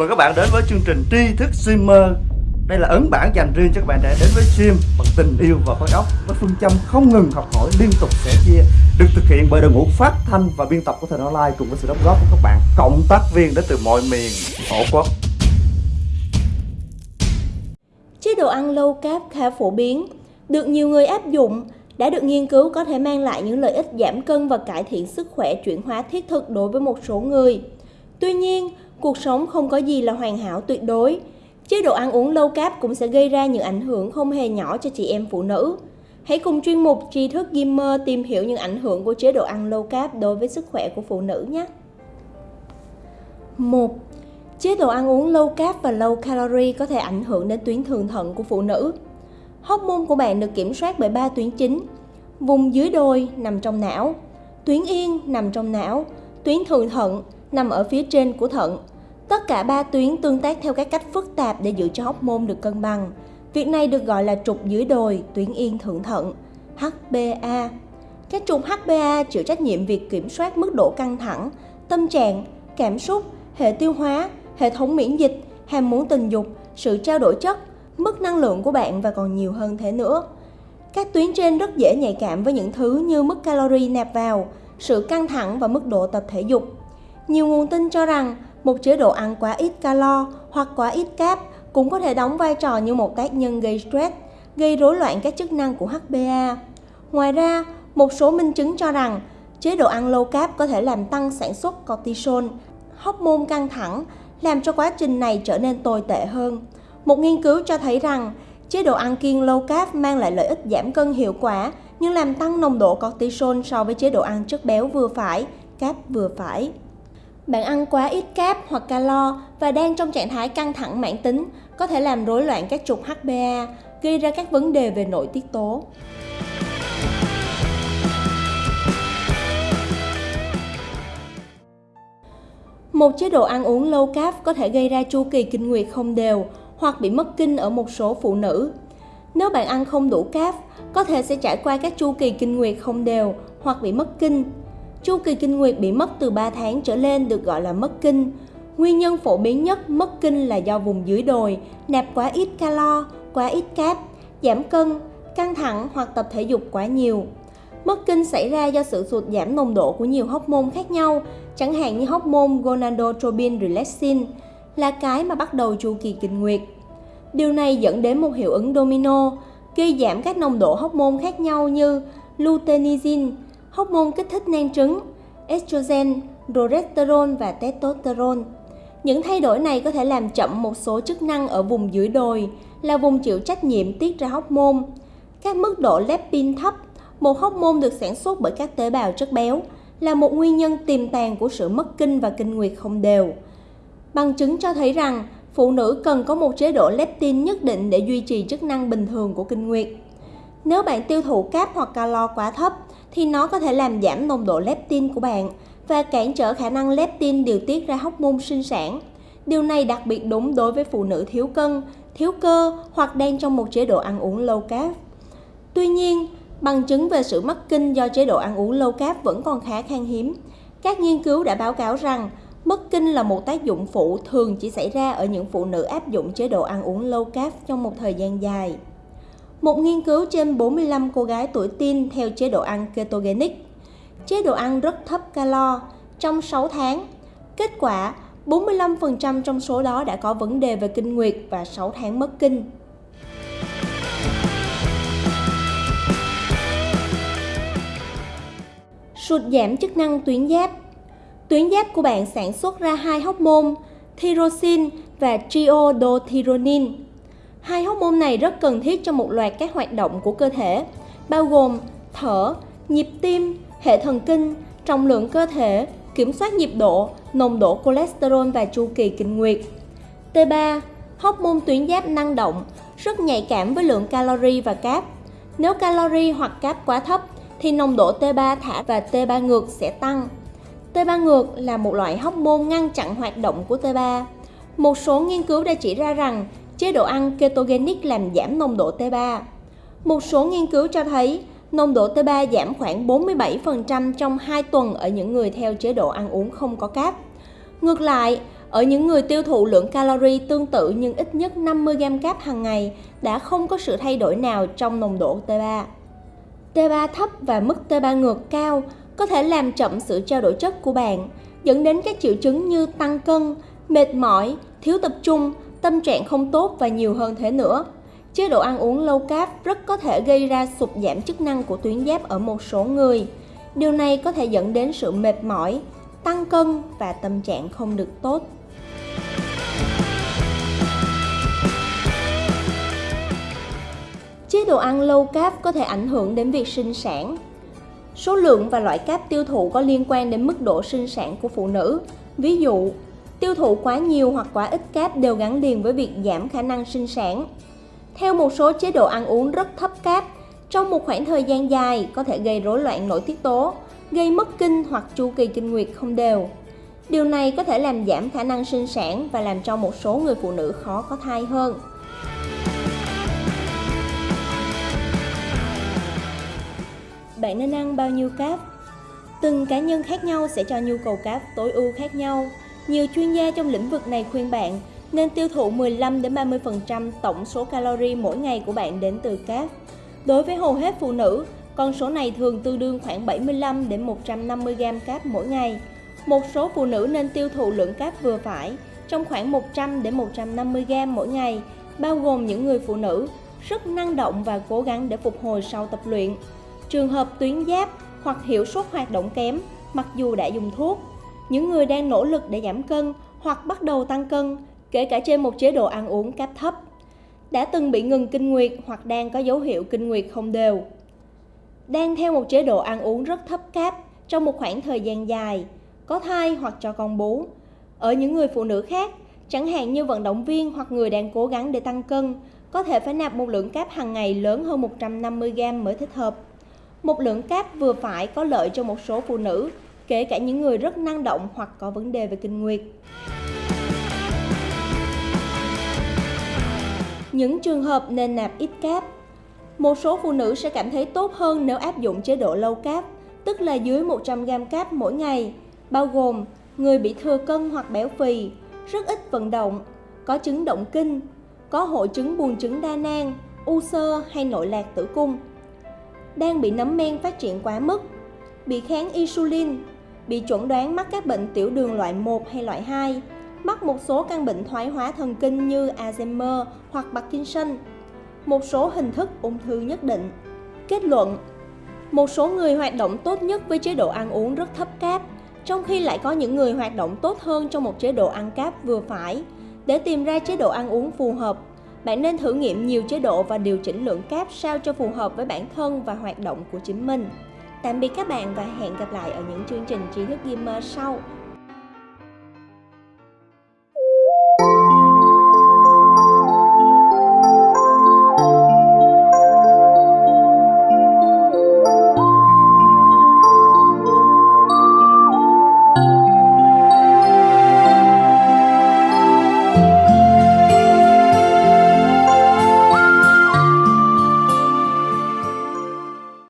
Mời các bạn đến với chương trình tri thức streamer Đây là ấn bản dành riêng cho các bạn trẻ đến với stream bằng tình yêu và khối óc Với phương châm không ngừng học hỏi liên tục sẻ chia Được thực hiện bởi đội ngũ phát thanh và biên tập của Thời Online Cùng với sự đóng góp của các bạn cộng tác viên đến từ mọi miền tổ quốc Chế độ ăn low carb khá phổ biến, được nhiều người áp dụng, đã được nghiên cứu có thể mang lại những lợi ích giảm cân và cải thiện sức khỏe chuyển hóa thiết thực đối với một số người. Tuy nhiên, cuộc sống không có gì là hoàn hảo tuyệt đối. Chế độ ăn uống low carb cũng sẽ gây ra những ảnh hưởng không hề nhỏ cho chị em phụ nữ. Hãy cùng chuyên mục tri thức Gamer tìm hiểu những ảnh hưởng của chế độ ăn low carb đối với sức khỏe của phụ nữ nhé. 1. Chế độ ăn uống low carb và low calorie có thể ảnh hưởng đến tuyến thượng thận của phụ nữ. Hormone của bạn được kiểm soát bởi ba tuyến chính. Vùng dưới đồi nằm trong não, tuyến yên nằm trong não, tuyến thượng thận nằm ở phía trên của thận. Tất cả ba tuyến tương tác theo các cách phức tạp để giữ cho hóc môn được cân bằng. Việc này được gọi là trục dưới đồi, tuyến yên thượng thận, HPA. Các trục HPA chịu trách nhiệm việc kiểm soát mức độ căng thẳng, tâm trạng, cảm xúc, hệ tiêu hóa, hệ thống miễn dịch, ham muốn tình dục, sự trao đổi chất, mức năng lượng của bạn và còn nhiều hơn thế nữa. Các tuyến trên rất dễ nhạy cảm với những thứ như mức calorie nạp vào, sự căng thẳng và mức độ tập thể dục. Nhiều nguồn tin cho rằng một chế độ ăn quá ít calo hoặc quá ít cáp cũng có thể đóng vai trò như một tác nhân gây stress, gây rối loạn các chức năng của HPA. Ngoài ra, một số minh chứng cho rằng chế độ ăn low carb có thể làm tăng sản xuất cortisol, hormone căng thẳng, làm cho quá trình này trở nên tồi tệ hơn. Một nghiên cứu cho thấy rằng chế độ ăn kiêng low carb mang lại lợi ích giảm cân hiệu quả nhưng làm tăng nồng độ cortisol so với chế độ ăn chất béo vừa phải, cáp vừa phải. Bạn ăn quá ít cáp hoặc calo và đang trong trạng thái căng thẳng mãn tính có thể làm rối loạn các trục HPA, gây ra các vấn đề về nội tiết tố. Một chế độ ăn uống low carb có thể gây ra chu kỳ kinh nguyệt không đều hoặc bị mất kinh ở một số phụ nữ. Nếu bạn ăn không đủ cáp, có thể sẽ trải qua các chu kỳ kinh nguyệt không đều hoặc bị mất kinh. Chu kỳ kinh nguyệt bị mất từ 3 tháng trở lên được gọi là mất kinh. Nguyên nhân phổ biến nhất mất kinh là do vùng dưới đồi, nạp quá ít calo, quá ít cáp, giảm cân, căng thẳng hoặc tập thể dục quá nhiều. Mất kinh xảy ra do sự sụt giảm nồng độ của nhiều hóc môn khác nhau, chẳng hạn như hóc môn gonadotropin relaxin, là cái mà bắt đầu chu kỳ kinh nguyệt. Điều này dẫn đến một hiệu ứng domino, gây giảm các nồng độ hóc môn khác nhau như luteinizin, hormone kích thích nang trứng, estrogen, progesterone và testosterone. Những thay đổi này có thể làm chậm một số chức năng ở vùng dưới đồi, là vùng chịu trách nhiệm tiết ra hormone. Các mức độ leptin thấp, một hormone được sản xuất bởi các tế bào chất béo, là một nguyên nhân tiềm tàng của sự mất kinh và kinh nguyệt không đều. Bằng chứng cho thấy rằng phụ nữ cần có một chế độ leptin nhất định để duy trì chức năng bình thường của kinh nguyệt. Nếu bạn tiêu thụ cáp hoặc calo quá thấp thì nó có thể làm giảm nồng độ leptin của bạn và cản trở khả năng leptin điều tiết ra hormone sinh sản. Điều này đặc biệt đúng đối với phụ nữ thiếu cân, thiếu cơ hoặc đang trong một chế độ ăn uống low carb. Tuy nhiên, bằng chứng về sự mất kinh do chế độ ăn uống low carb vẫn còn khá khan hiếm. Các nghiên cứu đã báo cáo rằng Mất kinh là một tác dụng phụ thường chỉ xảy ra ở những phụ nữ áp dụng chế độ ăn uống low carb trong một thời gian dài. Một nghiên cứu trên 45 cô gái tuổi teen theo chế độ ăn ketogenic, chế độ ăn rất thấp calo trong 6 tháng. Kết quả, 45% trong số đó đã có vấn đề về kinh nguyệt và 6 tháng mất kinh. Sụt giảm chức năng tuyến giáp Tuyến giáp của bạn sản xuất ra hai hormone, thyroxin và triodothyronine Hai hormone này rất cần thiết cho một loạt các hoạt động của cơ thể, bao gồm thở, nhịp tim, hệ thần kinh, trọng lượng cơ thể, kiểm soát nhịp độ, nồng độ cholesterol và chu kỳ kinh nguyệt. T3, hormone tuyến giáp năng động, rất nhạy cảm với lượng calorie và cáp. Nếu calorie hoặc cáp quá thấp thì nồng độ T3 thả và T3 ngược sẽ tăng. T3 ngược là một loại hormone ngăn chặn hoạt động của T3. Một số nghiên cứu đã chỉ ra rằng chế độ ăn ketogenic làm giảm nồng độ T3. Một số nghiên cứu cho thấy nồng độ T3 giảm khoảng 47% trong 2 tuần ở những người theo chế độ ăn uống không có cáp. Ngược lại, Ở những người tiêu thụ lượng calorie tương tự nhưng ít nhất 50g cáp hàng ngày đã không có sự thay đổi nào trong nồng độ T3. T3 thấp và mức T3 ngược cao có thể làm chậm sự trao đổi chất của bạn, dẫn đến các triệu chứng như tăng cân, mệt mỏi, thiếu tập trung, tâm trạng không tốt và nhiều hơn thế nữa. Chế độ ăn uống low carb rất có thể gây ra sụt giảm chức năng của tuyến giáp ở một số người. Điều này có thể dẫn đến sự mệt mỏi, tăng cân và tâm trạng không được tốt. Chế độ ăn low carb có thể ảnh hưởng đến việc sinh sản. Số lượng và loại cáp tiêu thụ có liên quan đến mức độ sinh sản của phụ nữ. Ví dụ, tiêu thụ quá nhiều hoặc quá ít cáp đều gắn liền với việc giảm khả năng sinh sản. Theo một số chế độ ăn uống rất thấp cáp, trong một khoảng thời gian dài có thể gây rối loạn nội tiết tố, gây mất kinh hoặc chu kỳ kinh nguyệt không đều. Điều này có thể làm giảm khả năng sinh sản và làm cho một số người phụ nữ khó có thai hơn. Bạn nên ăn bao nhiêu cáp? Từng cá nhân khác nhau sẽ cho nhu cầu cáp tối ưu khác nhau. Nhiều chuyên gia trong lĩnh vực này khuyên bạn nên tiêu thụ 15 đến 30% tổng số calorie mỗi ngày của bạn đến từ cáp. Đối với hầu hết phụ nữ, con số này thường tương đương khoảng 75 đến 150 g cáp mỗi ngày. Một số phụ nữ nên tiêu thụ lượng cáp vừa phải, trong khoảng 100 đến 150 g mỗi ngày, bao gồm những người phụ nữ rất năng động và cố gắng để phục hồi sau tập luyện. Trường hợp tuyến giáp hoặc hiệu suất hoạt động kém, mặc dù đã dùng thuốc, những người đang nỗ lực để giảm cân hoặc bắt đầu tăng cân, kể cả trên một chế độ ăn uống cáp thấp, đã từng bị ngừng kinh nguyệt hoặc đang có dấu hiệu kinh nguyệt không đều. Đang theo một chế độ ăn uống rất thấp cáp trong một khoảng thời gian dài, có thai hoặc cho con bú. Ở những người phụ nữ khác, chẳng hạn như vận động viên hoặc người đang cố gắng để tăng cân, có thể phải nạp một lượng cáp hàng ngày lớn hơn 150g mới thích hợp. Một lượng cáp vừa phải có lợi cho một số phụ nữ, kể cả những người rất năng động hoặc có vấn đề về kinh nguyệt. Những trường hợp nên nạp ít cáp Một số phụ nữ sẽ cảm thấy tốt hơn nếu áp dụng chế độ lâu cáp, tức là dưới 100g cáp mỗi ngày, bao gồm người bị thừa cân hoặc béo phì, rất ít vận động, có chứng động kinh, có hội chứng buồng trứng đa nang, u xơ hay nội lạc tử cung, đang bị nấm men phát triển quá mức, bị kháng insulin, bị chuẩn đoán mắc các bệnh tiểu đường loại 1 hay loại 2, mắc một số căn bệnh thoái hóa thần kinh như Alzheimer hoặc Parkinson, một số hình thức ung thư nhất định. Kết luận Một số người hoạt động tốt nhất với chế độ ăn uống rất thấp cáp, trong khi lại có những người hoạt động tốt hơn trong một chế độ ăn cáp vừa phải. Để tìm ra chế độ ăn uống phù hợp, bạn nên thử nghiệm nhiều chế độ và điều chỉnh lượng cáp sao cho phù hợp với bản thân và hoạt động của chính mình. Tạm biệt các bạn và hẹn gặp lại ở những chương trình trí thức gamer sau.